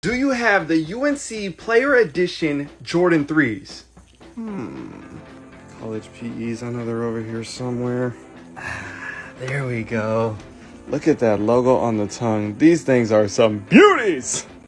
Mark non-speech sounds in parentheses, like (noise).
Do you have the UNC Player Edition Jordan 3s? Hmm. College PEs, I know they're over here somewhere. (sighs) There we go. Look at that logo on the tongue. These things are some beauties!